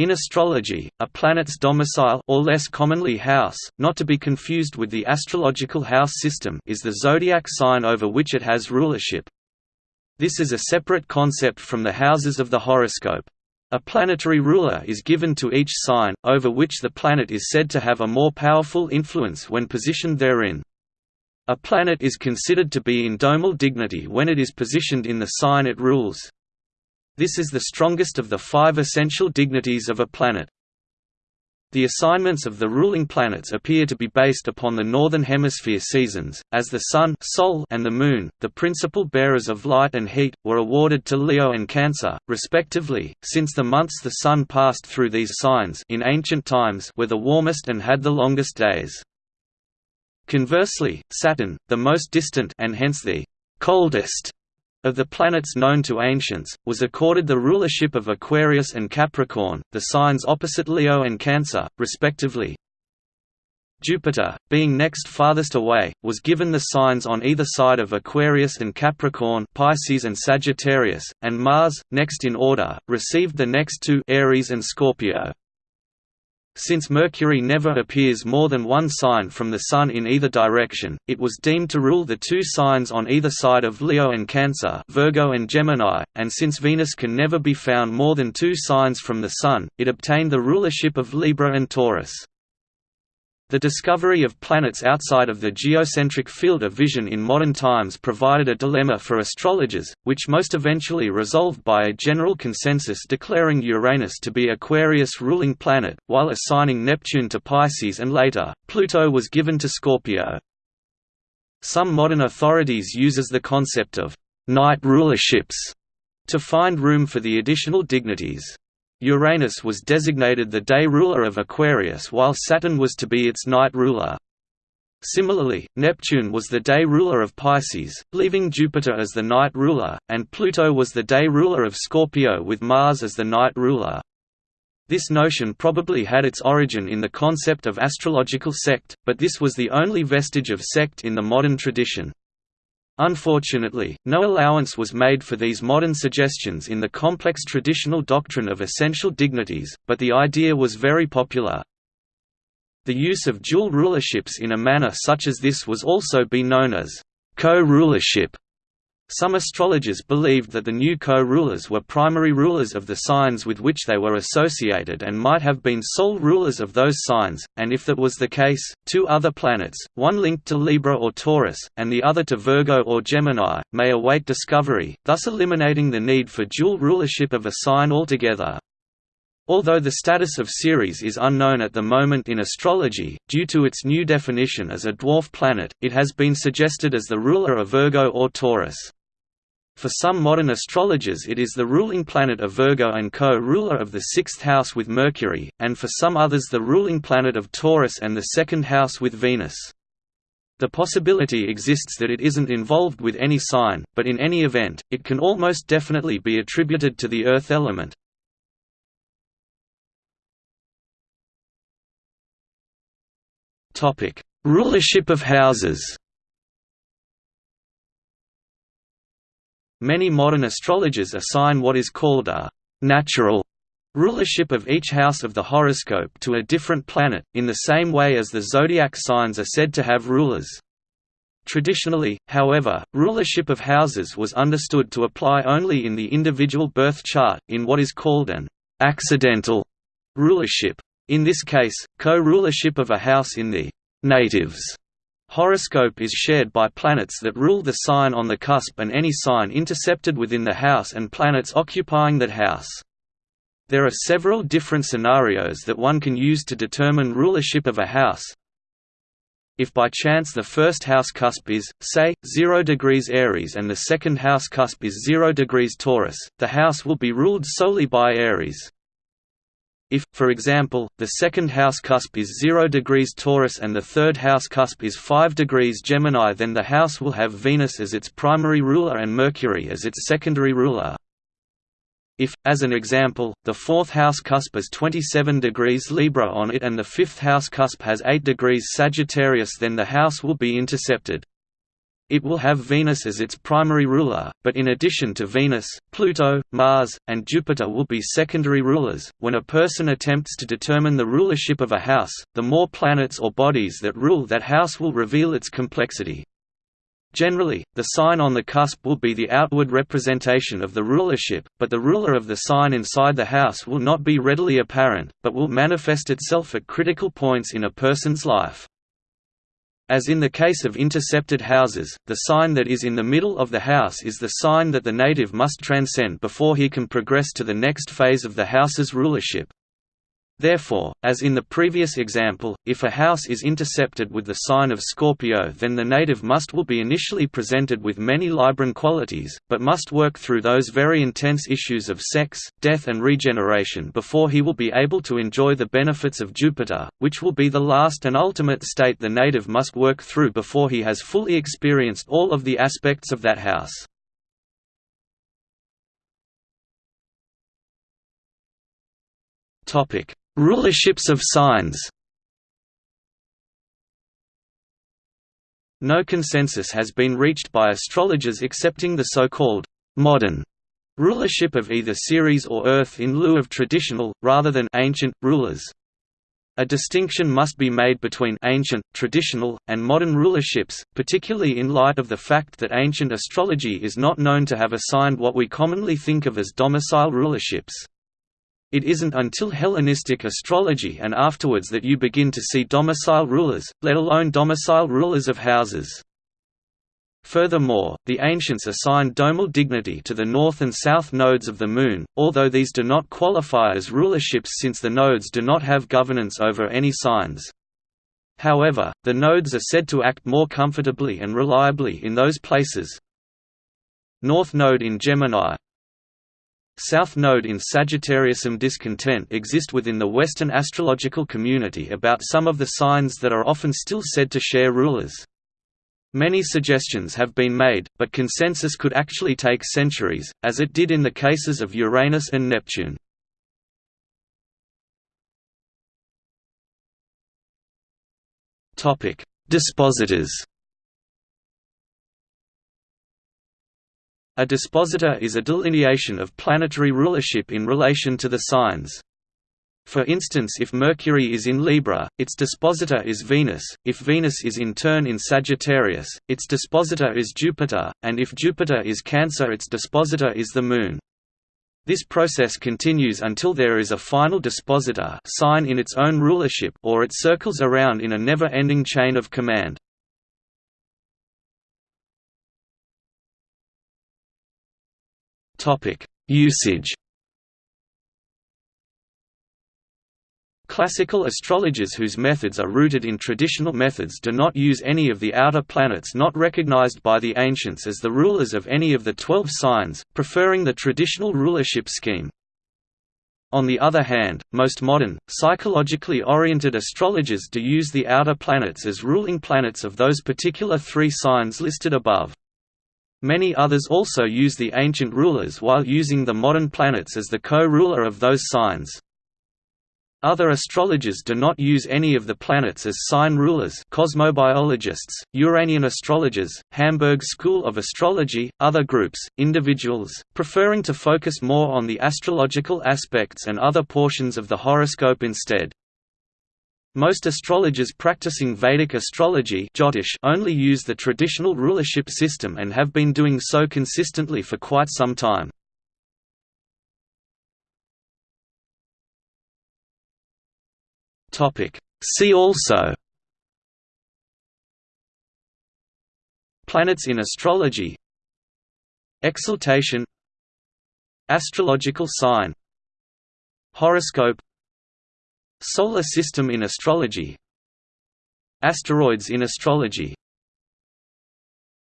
In astrology, a planet's domicile or less commonly house, not to be confused with the astrological house system is the zodiac sign over which it has rulership. This is a separate concept from the houses of the horoscope. A planetary ruler is given to each sign, over which the planet is said to have a more powerful influence when positioned therein. A planet is considered to be in domal dignity when it is positioned in the sign it rules. This is the strongest of the five essential dignities of a planet. The assignments of the ruling planets appear to be based upon the Northern Hemisphere seasons, as the Sun Sol and the Moon, the principal bearers of light and heat, were awarded to Leo and Cancer, respectively, since the months the Sun passed through these signs in ancient times were the warmest and had the longest days. Conversely, Saturn, the most distant and hence the coldest of the planets known to ancients, was accorded the rulership of Aquarius and Capricorn, the signs opposite Leo and Cancer, respectively. Jupiter, being next farthest away, was given the signs on either side of Aquarius and Capricorn Pisces and Sagittarius, and Mars, next in order, received the next two Aries and Scorpio. Since Mercury never appears more than one sign from the Sun in either direction, it was deemed to rule the two signs on either side of Leo and Cancer Virgo and Gemini, and since Venus can never be found more than two signs from the Sun, it obtained the rulership of Libra and Taurus. The discovery of planets outside of the geocentric field of vision in modern times provided a dilemma for astrologers, which most eventually resolved by a general consensus declaring Uranus to be Aquarius' ruling planet, while assigning Neptune to Pisces and later, Pluto was given to Scorpio. Some modern authorities uses the concept of «night rulerships» to find room for the additional dignities. Uranus was designated the day ruler of Aquarius while Saturn was to be its night ruler. Similarly, Neptune was the day ruler of Pisces, leaving Jupiter as the night ruler, and Pluto was the day ruler of Scorpio with Mars as the night ruler. This notion probably had its origin in the concept of astrological sect, but this was the only vestige of sect in the modern tradition. Unfortunately, no allowance was made for these modern suggestions in the complex traditional doctrine of essential dignities, but the idea was very popular. The use of dual rulerships in a manner such as this was also be known as co-rulership, some astrologers believed that the new co-rulers were primary rulers of the signs with which they were associated and might have been sole rulers of those signs, and if that was the case, two other planets, one linked to Libra or Taurus, and the other to Virgo or Gemini, may await discovery, thus eliminating the need for dual rulership of a sign altogether. Although the status of Ceres is unknown at the moment in astrology, due to its new definition as a dwarf planet, it has been suggested as the ruler of Virgo or Taurus. For some modern astrologers it is the ruling planet of Virgo and co-ruler of the sixth house with Mercury, and for some others the ruling planet of Taurus and the second house with Venus. The possibility exists that it isn't involved with any sign, but in any event, it can almost definitely be attributed to the earth element. Rulership of houses Many modern astrologers assign what is called a «natural» rulership of each house of the horoscope to a different planet, in the same way as the zodiac signs are said to have rulers. Traditionally, however, rulership of houses was understood to apply only in the individual birth chart, in what is called an accidental rulership. In this case, co-rulership of a house in the natives Horoscope is shared by planets that rule the sign on the cusp and any sign intercepted within the house and planets occupying that house. There are several different scenarios that one can use to determine rulership of a house. If by chance the first house cusp is, say, 0 degrees Aries and the second house cusp is 0 degrees Taurus, the house will be ruled solely by Aries. If, for example, the second house cusp is 0 degrees Taurus and the third house cusp is 5 degrees Gemini then the house will have Venus as its primary ruler and Mercury as its secondary ruler. If, as an example, the fourth house cusp is 27 degrees Libra on it and the fifth house cusp has 8 degrees Sagittarius then the house will be intercepted. It will have Venus as its primary ruler, but in addition to Venus, Pluto, Mars, and Jupiter will be secondary rulers. When a person attempts to determine the rulership of a house, the more planets or bodies that rule that house will reveal its complexity. Generally, the sign on the cusp will be the outward representation of the rulership, but the ruler of the sign inside the house will not be readily apparent, but will manifest itself at critical points in a person's life. As in the case of intercepted houses, the sign that is in the middle of the house is the sign that the native must transcend before he can progress to the next phase of the house's rulership. Therefore, as in the previous example, if a house is intercepted with the sign of Scorpio then the native must will be initially presented with many Libran qualities, but must work through those very intense issues of sex, death and regeneration before he will be able to enjoy the benefits of Jupiter, which will be the last and ultimate state the native must work through before he has fully experienced all of the aspects of that house. Topic Rulerships of signs No consensus has been reached by astrologers accepting the so-called «modern» rulership of either Ceres or Earth in lieu of traditional, rather than ancient, rulers. A distinction must be made between ancient, traditional, and modern rulerships, particularly in light of the fact that ancient astrology is not known to have assigned what we commonly think of as domicile rulerships. It isn't until Hellenistic astrology and afterwards that you begin to see domicile rulers, let alone domicile rulers of houses. Furthermore, the ancients assigned domal dignity to the north and south nodes of the Moon, although these do not qualify as rulerships since the nodes do not have governance over any signs. However, the nodes are said to act more comfortably and reliably in those places. North Node in Gemini, South Node in Sagittarius Some discontent exist within the Western astrological community about some of the signs that are often still said to share rulers. Many suggestions have been made, but consensus could actually take centuries, as it did in the cases of Uranus and Neptune. Dispositors A dispositor is a delineation of planetary rulership in relation to the signs. For instance if Mercury is in Libra, its dispositor is Venus, if Venus is in turn in Sagittarius, its dispositor is Jupiter, and if Jupiter is Cancer its dispositor is the Moon. This process continues until there is a final dispositor sign in its own rulership or it circles around in a never-ending chain of command. Usage. Classical astrologers whose methods are rooted in traditional methods do not use any of the outer planets not recognized by the ancients as the rulers of any of the twelve signs, preferring the traditional rulership scheme. On the other hand, most modern, psychologically oriented astrologers do use the outer planets as ruling planets of those particular three signs listed above. Many others also use the ancient rulers while using the modern planets as the co-ruler of those signs. Other astrologers do not use any of the planets as sign rulers cosmobiologists, Uranian astrologers, Hamburg School of Astrology, other groups, individuals, preferring to focus more on the astrological aspects and other portions of the horoscope instead. Most astrologers practicing Vedic astrology only use the traditional rulership system and have been doing so consistently for quite some time. See also Planets in astrology Exaltation Astrological sign Horoscope Solar system in astrology. Asteroids in astrology